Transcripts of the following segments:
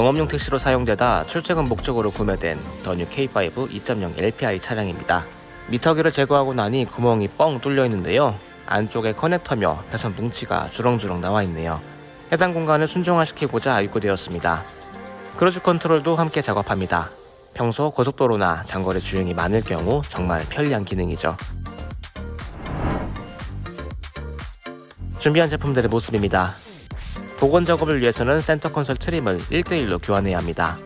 영업용 택시로 사용되다 출퇴근 목적으로 구매된 더뉴 K5 2.0 LPI 차량입니다. 미터기를 제거하고 나니 구멍이 뻥 뚫려 있는데요. 안쪽에 커넥터며 배선 뭉치가 주렁주렁 나와 있네요. 해당 공간을 순정화시키고자 입고되었습니다. cruise control도 함께 작업합니다. 평소 고속도로나 장거리 주행이 많을 경우 정말 편리한 기능이죠. 준비한 제품들의 모습입니다. 복원 작업을 위해서는 center console trim을 1대1로 교환해야 합니다.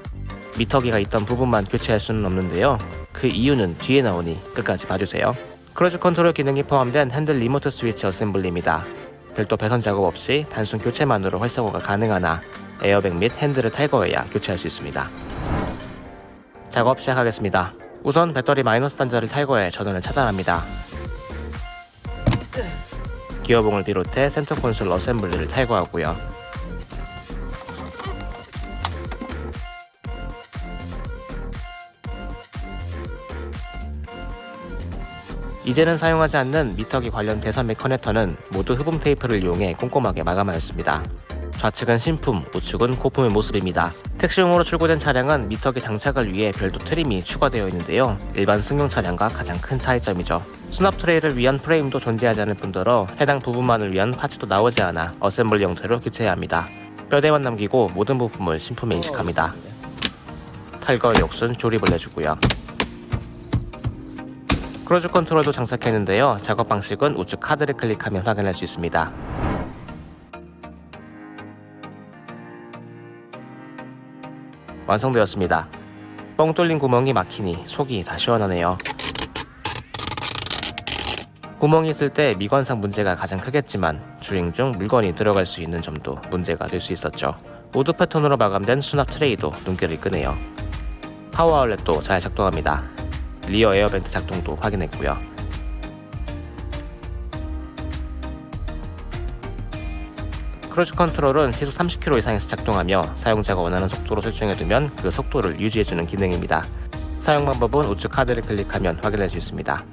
미터기가 있던 부분만 교체할 수는 없는데요. 그 이유는 뒤에 나오니 끝까지 봐주세요. cruise control 기능이 포함된 핸들 remote 스위치 assembly입니다. 별도 배선 작업 없이 단순 교체만으로 활성화가 가능하나 에어백 및 핸들을 탈거해야 교체할 수 있습니다. 작업 시작하겠습니다. 우선 배터리 마이너스 단자를 탈거해 전원을 차단합니다. 기어봉을 비롯해 center console assembly를 탈거하고요. 이제는 사용하지 않는 미터기 관련 배선 및 커넥터는 모두 흡음 테이프를 이용해 꼼꼼하게 마감하였습니다. 좌측은 신품, 우측은 고품의 모습입니다. 택시용으로 출고된 차량은 미터기 장착을 위해 별도 trim이 추가되어 있는데요. 일반 승용 차량과 가장 큰 차이점이죠. 수납 트레이를 위한 프레임도 존재하지 않을 뿐더러 해당 부분만을 위한 parts도 나오지 않아 assembly 형태로 교체해야 합니다. 뼈대만 남기고 모든 부품을 신품에 이식합니다. 탈거 역순 조립을 해주고요. cruise control도 장착했는데요. 작업 방식은 우측 카드를 클릭하면 확인할 수 있습니다. 완성되었습니다. 뻥 뚫린 구멍이 막히니 속이 다 시원하네요. 구멍이 있을 때 미관상 문제가 가장 크겠지만 주행 중 물건이 들어갈 수 있는 점도 문제가 될 수 있었죠. wood 패턴으로 마감된 수납 트레이도 눈길을 끄네요. power outlet도 잘 작동합니다. rear air vent 작동도 확인했고요. cruise control은 시속 30km 이상에서 작동하며 사용자가 원하는 속도로 설정해두면 그 속도를 유지해주는 기능입니다. 사용 방법은 우측 카드를 클릭하면 확인할 수 있습니다.